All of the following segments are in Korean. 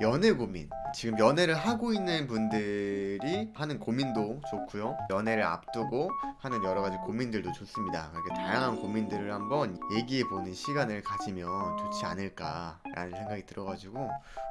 연애 고민. 지금 연애를 하고 있는 분들이 하는 고민도 좋고요. 연애를 앞두고 하는 여러 가지 고민들도 좋습니다. 그렇게 다양한 고민들을 한번 얘기해보는 시간을 가지면 좋지 않을까 라는 생각이 들어가지고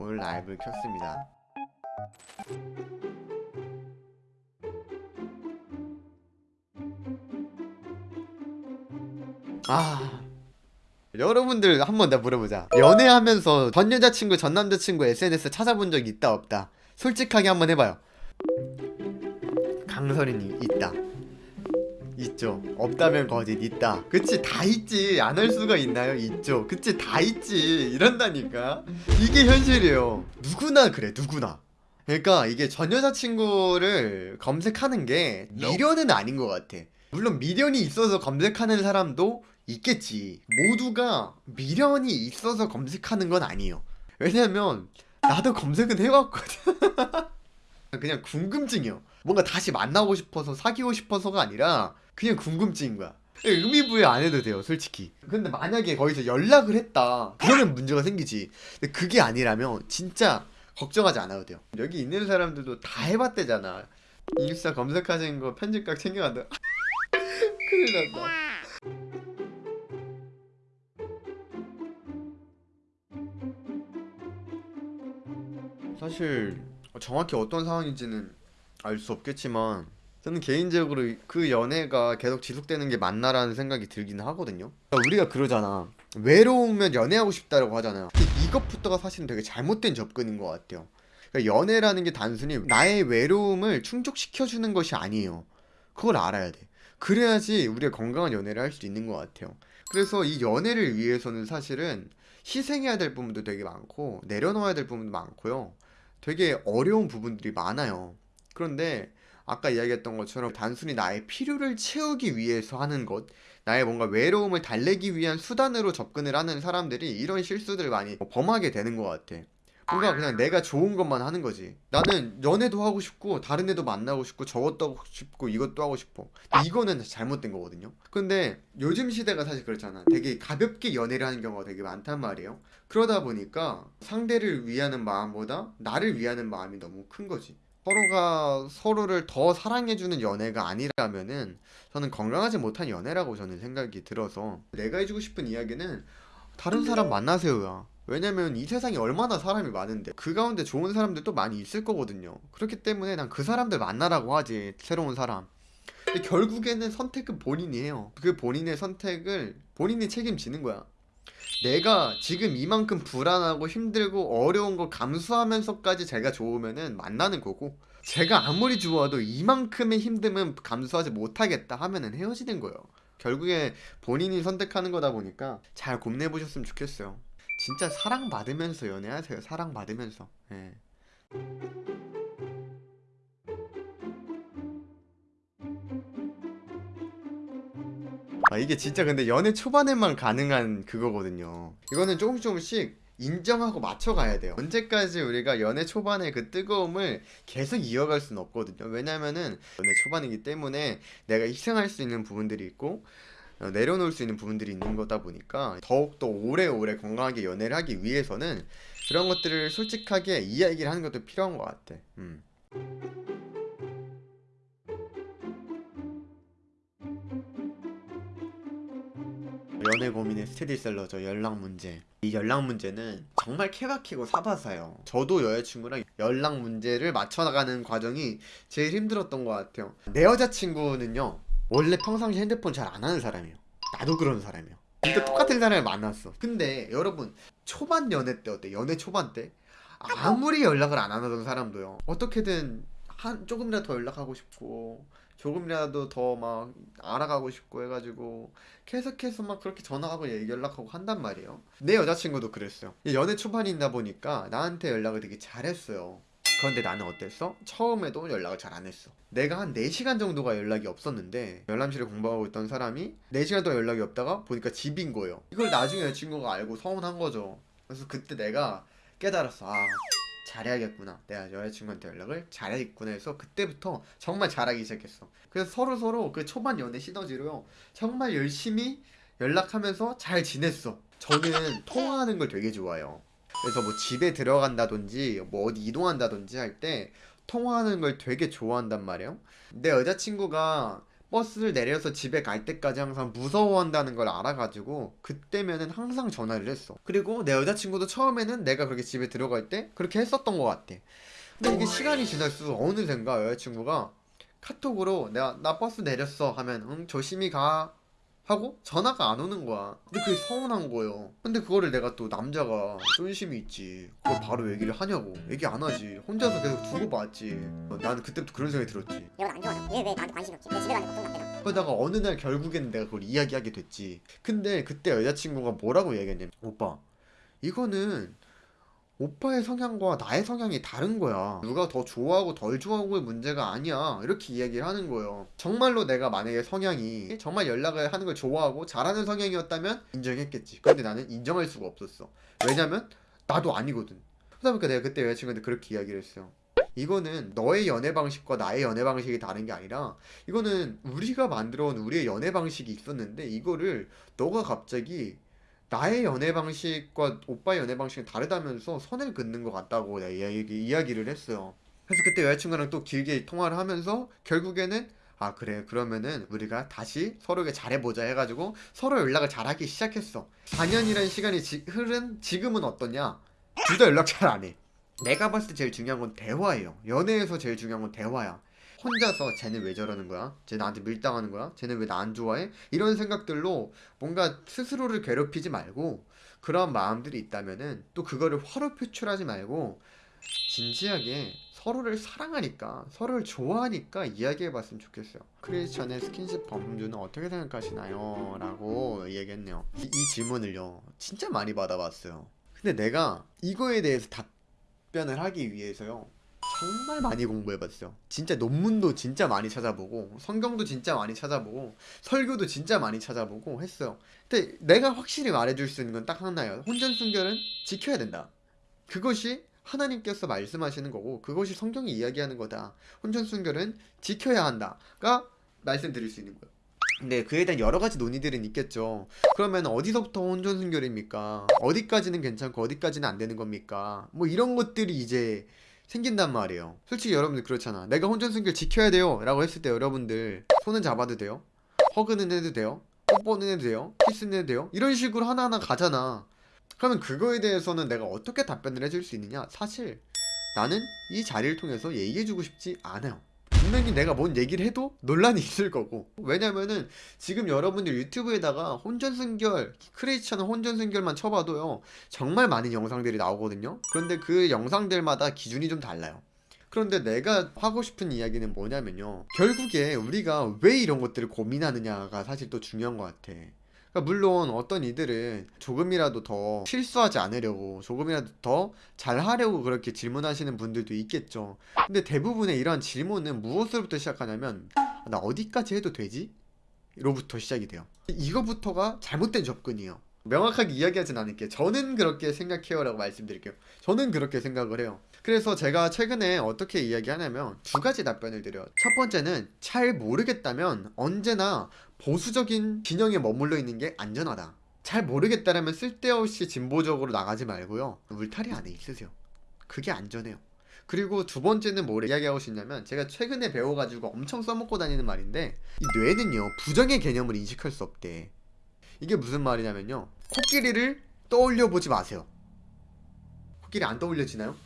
오늘 라이브를 켰습니다. 아 여러분들 한번 나 물어보자. 연애하면서 전 여자친구 전 남자친구 SNS 찾아본 적 있다 없다? 솔직하게 한번 해봐요. 강설인이 있다. 있죠. 없다면 거짓 있다. 그치 다 있지. 안 할 수가 있나요? 있죠. 그치 다 있지. 이런다니까. 이게 현실이에요. 누구나 그래 누구나. 그러니까 이게 전 여자친구를 검색하는 게 미련은 아닌 것 같아. 물론 미련이 있어서 검색하는 사람도 있겠지. 모두가 미련이 있어서 검색하는 건 아니에요. 왜냐면 나도 검색은 해왔거든. 그냥 궁금증이요. 뭔가 다시 만나고 싶어서 사귀고 싶어서가 아니라 그냥 궁금증인 거야. 의미 부여 안 해도 돼요 솔직히. 근데 만약에 거기서 연락을 했다 그러면 문제가 생기지. 근데 그게 아니라면 진짜 걱정하지 않아도 돼요. 여기 있는 사람들도 다 해봤대잖아. 인스타 검색하신 거 편집각 챙겨간다. 큰일 났다 사실 정확히 어떤 상황인지는 알 수 없겠지만 저는 개인적으로 그 연애가 계속 지속되는 게 맞나라는 생각이 들긴 하거든요. 우리가 그러잖아. 외로우면 연애하고 싶다라고 하잖아요. 이것부터가 사실은 되게 잘못된 접근인 것 같아요. 그러니까 연애라는 게 단순히 나의 외로움을 충족시켜주는 것이 아니에요. 그걸 알아야 돼. 그래야지 우리가 건강한 연애를 할 수 있는 것 같아요. 그래서 이 연애를 위해서는 사실은 희생해야 될 부분도 되게 많고 내려놓아야 될 부분도 많고요. 되게 어려운 부분들이 많아요. 그런데 아까 이야기했던 것처럼 단순히 나의 필요를 채우기 위해서 하는 것 나의 뭔가 외로움을 달래기 위한 수단으로 접근을 하는 사람들이 이런 실수들을 많이 범하게 되는 것 같아 뭔가 그냥 내가 좋은 것만 하는 거지. 나는 연애도 하고 싶고 다른 애도 만나고 싶고 저것도 하고 싶고 이것도 하고 싶어. 이거는 잘못된 거거든요. 근데 요즘 시대가 사실 그렇잖아. 되게 가볍게 연애를 하는 경우가 되게 많단 말이에요. 그러다 보니까 상대를 위하는 마음보다 나를 위하는 마음이 너무 큰 거지. 서로가 서로를 더 사랑해주는 연애가 아니라면은 저는 건강하지 못한 연애라고 저는 생각이 들어서 내가 해주고 싶은 이야기는 다른 사람 만나세요야 왜냐면 이 세상에 얼마나 사람이 많은데 그 가운데 좋은 사람들도 많이 있을 거거든요. 그렇기 때문에 난 그 사람들 만나라고 하지 새로운 사람. 근데 결국에는 선택은 본인이 해요. 그 본인의 선택을 본인이 책임지는 거야. 내가 지금 이만큼 불안하고 힘들고 어려운 걸 감수하면서까지 제가 좋으면은 만나는 거고 제가 아무리 좋아도 이만큼의 힘듦은 감수하지 못하겠다 하면은 헤어지는 거예요. 결국에 본인이 선택하는 거다 보니까 잘 고민해 보셨으면 좋겠어요 진짜 사랑받으면서 연애하세요 사랑받으면서. 예. 아 이게 진짜 근데 연애 초반에만 가능한 그거거든요. 이거는 조금씩 조금씩 인정하고 맞춰가야 돼요. 언제까지 우리가 연애 초반의 그 뜨거움을 계속 이어갈 수는 없거든요. 왜냐면은 연애 초반이기 때문에 내가 희생할 수 있는 부분들이 있고 어, 내려놓을 수 있는 부분들이 있는 거다 보니까 더욱더 오래오래 건강하게 연애를 하기 위해서는 그런 것들을 솔직하게 이야기를 하는 것도 필요한 것 같아. 음. 연애 고민의 스테디셀러죠 연락 문제. 이 연락 문제는 정말 케바케고 사바사요. 저도 여자친구랑 연락 문제를 맞춰나가는 과정이 제일 힘들었던 것 같아요. 내 여자친구는요 원래 평상시 핸드폰 잘 안 하는 사람이에요. 나도 그런 사람이에요. 진짜 똑같은 사람을 만났어. 근데 여러분 초반 연애 때 어때? 연애 초반 때? 아무리 연락을 안 하던 사람도요. 어떻게든 한 조금이라도 더 연락하고 싶고 조금이라도 더 막 알아가고 싶고 해가지고 계속해서 막 그렇게 전화하고 연락하고 한단 말이에요. 내 여자친구도 그랬어요. 연애 초반이다 보니까 나한테 연락을 되게 잘했어요 그런데 나는 어땠어? 처음에도 연락을 잘 안 했어. 내가 한 4시간 정도가 연락이 없었는데 열람실에 공부하고 있던 사람이 4시간 동안 연락이 없다가 보니까 집인 거예요. 이걸 나중에 여자친구가 알고 서운한 거죠. 그래서 그때 내가 깨달았어. 아 잘해야겠구나. 내가 여자친구한테 연락을 잘해야겠구나 해서 그때부터 정말 잘하기 시작했어. 그래서 서로서로 그 초반 연애 시너지로요. 정말 열심히 연락하면서 잘 지냈어. 저는 통화하는 걸 되게 좋아해요 그래서 뭐 집에 들어간다든지 뭐 어디 이동한다든지 할 때 통화하는 걸 되게 좋아한단 말이에요. 내 여자친구가 버스를 내려서 집에 갈 때까지 항상 무서워한다는 걸 알아가지고 그때면은 항상 전화를 했어. 그리고 내 여자친구도 처음에는 내가 그렇게 집에 들어갈 때 그렇게 했었던 것 같아. 근데 이게 시간이 지날수록 어느샌가 여자친구가 카톡으로 내가 나 버스 내렸어 하면 응 조심히 가 하고 전화가 안 오는 거야. 근데 그게 서운한 거예요. 근데 그거를 내가 또 남자가 쫀심이 있지. 그걸 바로 얘기를 하냐고. 얘기 안 하지. 혼자서 계속 두고 봤지. 어, 나는 그때부터 그런 생각이 들었지. 얘가 안 좋아하잖아. 얘왜 나한테 관심이 없지? 내 집에 가는 걱정 안 되나? 그러다가 어느 날 결국에는 내가 그걸 이야기하게 됐지. 근데 그때 여자친구가 뭐라고 얘기했냐면 오빠 이거는 오빠의 성향과 나의 성향이 다른 거야. 누가 더 좋아하고 덜 좋아하고의 문제가 아니야. 이렇게 이야기를 하는 거예요. 정말로 내가 만약에 성향이 정말 연락을 하는 걸 좋아하고 잘하는 성향이었다면 인정했겠지. 근데 나는 인정할 수가 없었어. 왜냐면 나도 아니거든. 그러다 보니까 내가 그때 여자친구한테 그렇게 이야기를 했어요. 이거는 너의 연애 방식과 나의 연애 방식이 다른 게 아니라 이거는 우리가 만들어 온 우리의 연애 방식이 있었는데 이거를 너가 갑자기 나의 연애 방식과 오빠의 연애 방식이 다르다면서 선을 긋는 것 같다고 이야기, 이야기를 했어요. 그래서 그때 여자친구랑 또 길게 통화를 하면서 결국에는 아 그래 그러면은 우리가 다시 서로에게 잘해보자 해가지고 서로 연락을 잘하기 시작했어. 4년이라는 시간이 지, 흐른 지금은 어떠냐? 둘 다 연락 잘 안 해. 내가 봤을 때 제일 중요한 건 대화예요. 연애에서 제일 중요한 건 대화야. 혼자서 쟤는 왜 저러는 거야? 쟤 나한테 밀당하는 거야? 쟤는 왜 나 안 좋아해? 이런 생각들로 뭔가 스스로를 괴롭히지 말고 그런 마음들이 있다면은 또 그거를 화로 표출하지 말고 진지하게 서로를 사랑하니까 서로를 좋아하니까 이야기해 봤으면 좋겠어요. 크리스천의 스킨십 범주는 어떻게 생각하시나요? 라고 얘기했네요. 이, 이 질문을요. 진짜 많이 받아봤어요. 근데 내가 이거에 대해서 답변을 하기 위해서요. 정말 많이 공부해봤어요. 진짜 논문도 진짜 많이 찾아보고 성경도 진짜 많이 찾아보고 설교도 진짜 많이 찾아보고 했어요. 근데 내가 확실히 말해줄 수 있는 건 딱 하나예요. 혼전순결은 지켜야 된다. 그것이 하나님께서 말씀하시는 거고 그것이 성경이 이야기하는 거다. 혼전순결은 지켜야 한다가 말씀드릴 수 있는 거예요. 근데 그에 대한 여러 가지 논의들은 있겠죠. 그러면 어디서부터 혼전순결입니까? 어디까지는 괜찮고 어디까지는 안 되는 겁니까? 뭐 이런 것들이 이제 생긴단 말이에요. 솔직히 여러분들 그렇잖아. 내가 혼전순결 지켜야 돼요. 라고 했을 때 여러분들 손은 잡아도 돼요? 허그는 해도 돼요? 뽀뽀는 해도 돼요? 키스는 해도 돼요? 이런 식으로 하나하나 가잖아. 그러면 그거에 대해서는 내가 어떻게 답변을 해줄 수 있느냐? 사실 나는 이 자리를 통해서 얘기해주고 싶지 않아요. 분명히 내가 뭔 얘기를 해도 논란이 있을 거고. 왜냐면은 지금 여러분들 유튜브에다가 혼전순결 크리스천 혼전순결만 쳐봐도요 정말 많은 영상들이 나오거든요. 그런데 그 영상들마다 기준이 좀 달라요. 그런데 내가 하고 싶은 이야기는 뭐냐면요 결국에 우리가 왜 이런 것들을 고민하느냐가 사실 또 중요한 것 같아 그러니까 물론 어떤 이들은 조금이라도 더 실수하지 않으려고 조금이라도 더 잘하려고 그렇게 질문하시는 분들도 있겠죠. 근데 대부분의 이러한 질문은 무엇으로부터 시작하냐면 아, 나 어디까지 해도 되지? 로부터 시작이 돼요. 이거부터가 잘못된 접근이에요. 명확하게 이야기하진 않을게요. 저는 그렇게 생각해요 라고 말씀드릴게요. 저는 그렇게 생각을 해요. 그래서 제가 최근에 어떻게 이야기하냐면 두 가지 답변을 드려요. 첫 번째는 잘 모르겠다면 언제나 보수적인 진영에 머물러 있는 게 안전하다. 잘 모르겠다라면 쓸데없이 진보적으로 나가지 말고요. 울타리 안에 있으세요. 그게 안전해요. 그리고 두 번째는 뭘 이야기하고 싶냐면 제가 최근에 배워가지고 엄청 써먹고 다니는 말인데 이 뇌는요 부정의 개념을 인식할 수 없대. 이게 무슨 말이냐면요 코끼리를 떠올려 보지 마세요. 코끼리 안 떠올려지나요?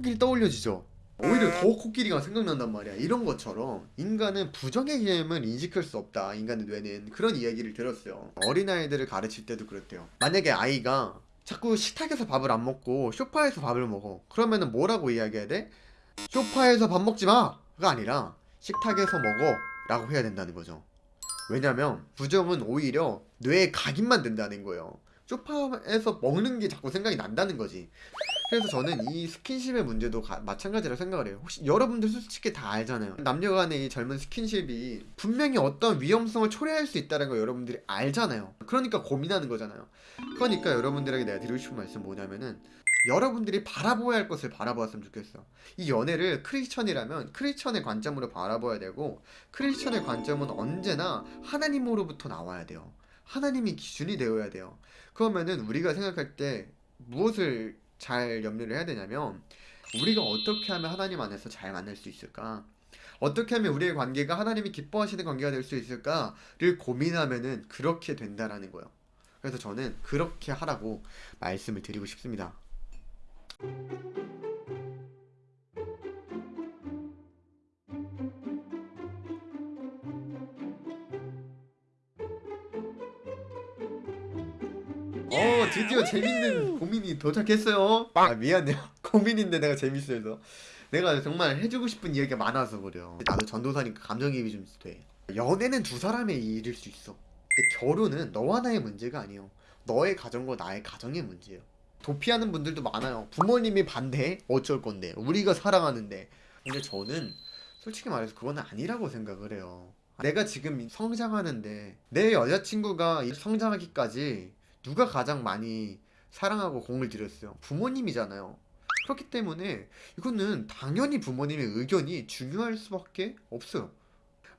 코끼리 떠올려지죠. 오히려 더 코끼리가 생각난단 말이야. 이런 것처럼 인간은 부정의 개념을 인식할 수 없다. 인간의 뇌는 그런 이야기를 들었어요. 어린아이들을 가르칠 때도 그렇대요. 만약에 아이가 자꾸 식탁에서 밥을 안 먹고 소파에서 밥을 먹어. 그러면은 뭐라고 이야기해야 돼? 소파에서 밥 먹지 마가 아니라 식탁에서 먹어 라고 해야 된다는 거죠. 왜냐면 부정은 오히려 뇌에 각인만 된다는 거예요. 소파에서 먹는 게 자꾸 생각이 난다는 거지. 그래서 저는 이 스킨십의 문제도 가- 마찬가지라고 생각을 해요. 혹시 여러분들 솔직히 다 알잖아요. 남녀 간의 이 젊은 스킨십이 분명히 어떤 위험성을 초래할 수 있다는 걸 여러분들이 알잖아요. 그러니까 고민하는 거잖아요. 그러니까 여러분들에게 내가 드리고 싶은 말씀 뭐냐면은 여러분들이 바라보아야 할 것을 바라보았으면 좋겠어. 이 연애를 크리스천이라면 크리스천의 관점으로 바라봐야 되고 크리스천의 관점은 언제나 하나님으로부터 나와야 돼요. 하나님이 기준이 되어야 돼요. 그러면은 우리가 생각할 때 무엇을 잘 염려를 해야 되냐면 우리가 어떻게 하면 하나님 안에서 잘 만날 수 있을까? 어떻게 하면 우리의 관계가 하나님이 기뻐하시는 관계가 될 수 있을까를 고민하면은 그렇게 된다라는 거예요. 그래서 저는 그렇게 하라고 말씀을 드리고 싶습니다. 어 드디어 재밌는 고민이 도착했어요. 아 미안해요. 고민인데 내가 재밌어서. 내가 정말 해주고 싶은 이야기가 많아서 그래요. 나도 전도사니까 감정이입이 좀 돼. 연애는 두 사람의 일일 수 있어. 근데 결혼은 너와 나의 문제가 아니에요. 너의 가정과 나의 가정의 문제예요. 도피하는 분들도 많아요. 부모님이 반대 어쩔 건데 우리가 사랑하는데. 근데 저는 솔직히 말해서 그건 아니라고 생각을 해요. 내가 지금 성장하는데 내 여자친구가 이 성장하기까지 누가 가장 많이 사랑하고 공을 들였어요? 부모님이잖아요. 그렇기 때문에 이거는 당연히 부모님의 의견이 중요할 수밖에 없어요.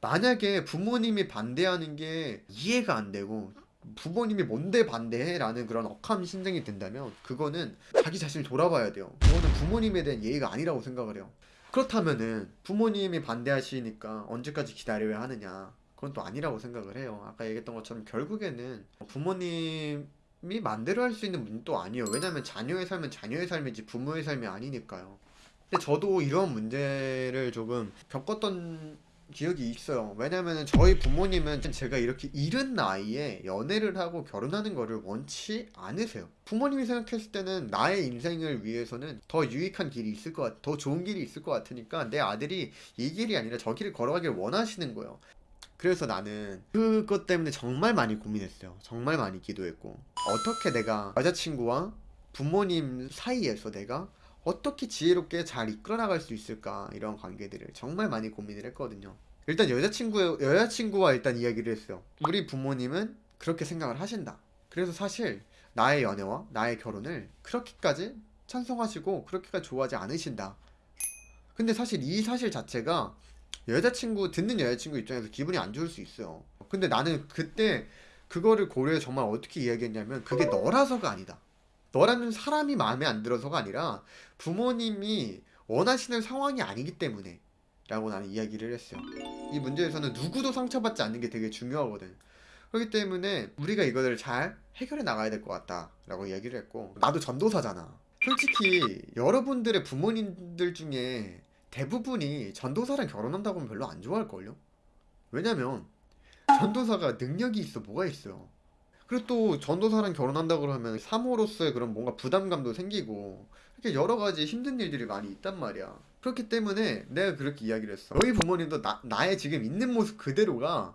만약에 부모님이 반대하는 게 이해가 안 되고 부모님이 뭔데 반대해? 라는 그런 억한 심정이 든다면 그거는 자기 자신을 돌아봐야 돼요. 그거는 부모님에 대한 예의가 아니라고 생각을 해요. 그렇다면은 부모님이 반대하시니까 언제까지 기다려야 하느냐? 그건 또 아니라고 생각을 해요. 아까 얘기했던 것처럼 결국에는 부모님이 맘대로 할 수 있는 문도 아니에요. 왜냐면 자녀의 삶은 자녀의 삶이지 부모의 삶이 아니니까요. 근데 저도 이런 문제를 조금 겪었던 기억이 있어요. 왜냐면은 저희 부모님은 제가 이렇게 이른 나이에 연애를 하고 결혼하는 거를 원치 않으세요. 부모님이 생각했을 때는 나의 인생을 위해서는 더 유익한 길이 있을 것 같, 더 좋은 길이 있을 것 같으니까 내 아들이 이 길이 아니라 저 길을 걸어가길 원하시는 거예요. 그래서 나는 그것 때문에 정말 많이 고민했어요. 정말 많이 기도했고 어떻게 내가 여자친구와 부모님 사이에서 내가 어떻게 지혜롭게 잘 이끌어 나갈 수 있을까 이런 관계들을 정말 많이 고민을 했거든요. 일단 여자친구 여자친구와 일단 이야기를 했어요. 우리 부모님은 그렇게 생각을 하신다. 그래서 사실 나의 연애와 나의 결혼을 그렇게까지 찬성하시고 그렇게까지 좋아하지 않으신다. 근데 사실 이 사실 자체가 여자친구 듣는 여자친구 입장에서 기분이 안 좋을 수 있어요. 근데 나는 그때 그거를 고려해 정말 어떻게 이야기했냐면 그게 너라서가 아니다. 너라는 사람이 마음에 안 들어서가 아니라 부모님이 원하시는 상황이 아니기 때문에 라고 나는 이야기를 했어요. 이 문제에서는 누구도 상처받지 않는 게 되게 중요하거든. 그렇기 때문에 우리가 이거를 잘 해결해 나가야 될 것 같다 라고 이야기를 했고 나도 전도사잖아. 솔직히 여러분들의 부모님들 중에 대부분이 전도사랑 결혼한다고 하면 별로 안 좋아할걸요? 왜냐면 전도사가 능력이 있어 뭐가 있어요 그리고 또 전도사랑 결혼한다고 그러면 사모로서의 그런 뭔가 부담감도 생기고 이렇게 여러 가지 힘든 일들이 많이 있단 말이야. 그렇기 때문에 내가 그렇게 이야기를 했어. 너희 부모님도 나, 나의 지금 있는 모습 그대로가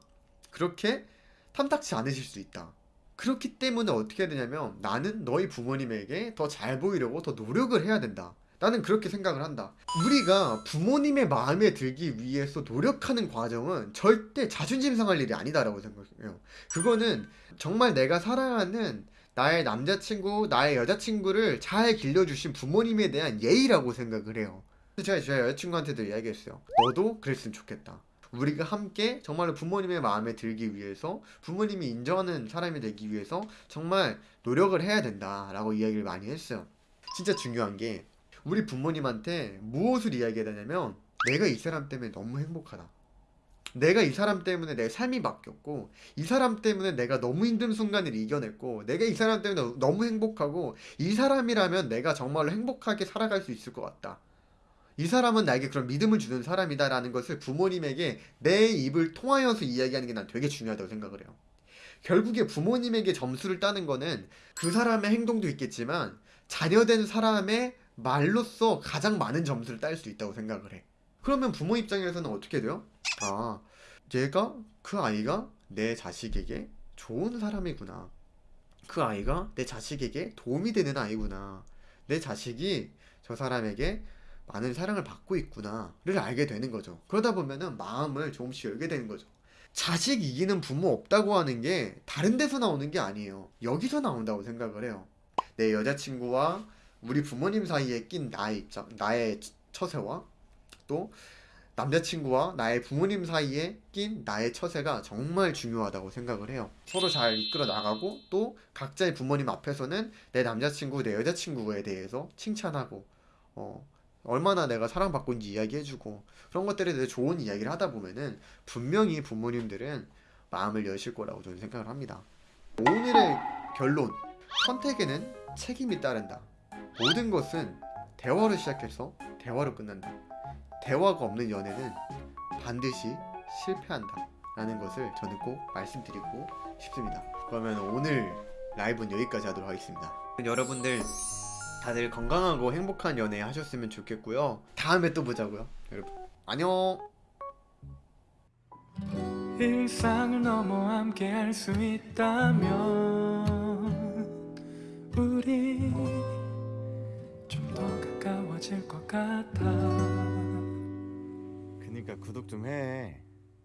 그렇게 탐탁치 않으실 수 있다. 그렇기 때문에 어떻게 해야 되냐면 나는 너희 부모님에게 더 잘 보이려고 더 노력을 해야 된다 나는 그렇게 생각을 한다. 우리가 부모님의 마음에 들기 위해서 노력하는 과정은 절대 자존심 상할 일이 아니다라고 생각해요. 그거는 정말 내가 사랑하는 나의 남자친구, 나의 여자친구를 잘 길러주신 부모님에 대한 예의라고 생각을 해요. 제가 제 여자친구한테도 이야기했어요. 너도 그랬으면 좋겠다. 우리가 함께 정말로 부모님의 마음에 들기 위해서 부모님이 인정하는 사람이 되기 위해서 정말 노력을 해야 된다 라고 이야기를 많이 했어요. 진짜 중요한 게 우리 부모님한테 무엇을 이야기해야 되냐면 내가 이 사람 때문에 너무 행복하다. 내가 이 사람 때문에 내 삶이 바뀌었고 이 사람 때문에 내가 너무 힘든 순간을 이겨냈고 내가 이 사람 때문에 너무 행복하고 이 사람이라면 내가 정말로 행복하게 살아갈 수 있을 것 같다. 이 사람은 나에게 그런 믿음을 주는 사람이다 라는 것을 부모님에게 내 입을 통하여서 이야기하는 게 난 되게 중요하다고 생각을 해요. 결국에 부모님에게 점수를 따는 거는 그 사람의 행동도 있겠지만 자녀된 사람의 말로써 가장 많은 점수를 딸 수 있다고 생각을 해. 그러면 부모 입장에서는 어떻게 돼요? 아, 얘가 그 아이가 내 자식에게 좋은 사람이구나. 그 아이가 내 자식에게 도움이 되는 아이구나. 내 자식이 저 사람에게 많은 사랑을 받고 있구나를 알게 되는 거죠. 그러다 보면은 마음을 조금씩 열게 되는 거죠. 자식 이기는 부모 없다고 하는 게 다른 데서 나오는 게 아니에요. 여기서 나온다고 생각을 해요. 내 여자친구와 우리 부모님 사이에 낀 나의 입장, 나의 처세와 또 남자친구와 나의 부모님 사이에 낀 나의 처세가 정말 중요하다고 생각을 해요. 서로 잘 이끌어 나가고 또 각자의 부모님 앞에서는 내 남자친구, 내 여자친구에 대해서 칭찬하고 어, 얼마나 내가 사랑받고 있는지 이야기해주고 그런 것들에 대해 좋은 이야기를 하다 보면은 분명히 부모님들은 마음을 여실 거라고 저는 생각을 합니다. 오늘의 결론 선택에는 책임이 따른다. 모든 것은 대화로 시작해서 대화로 끝난다. 대화가 없는 연애는 반드시 실패한다. 라는 것을 저는 꼭 말씀드리고 싶습니다. 그러면 오늘 라이브는 여기까지 하도록 하겠습니다. 여러분들 다들 건강하고 행복한 연애 하셨으면 좋겠고요. 다음에 또 보자고요. 여러분 안녕. 일상을 넘어 함께 할 수 있다면 같아 그니까 구독 좀 해.